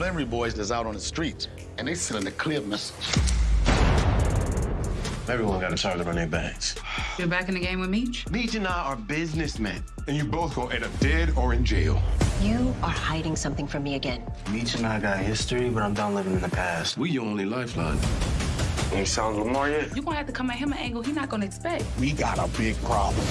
Flenory boys that's out on the streets, and they sending a clear message. Everyone got a target on their backs. You're back in the game with Meech? Meech and I are businessmen. And you both gonna end up dead or in jail. You are hiding something from me again. Meech and I got history, but I'm done living in the past. We your only lifeline. Ain't sounds Lamar yet? You're gonna have to come at him an angle he's not gonna expect. We got a big problem.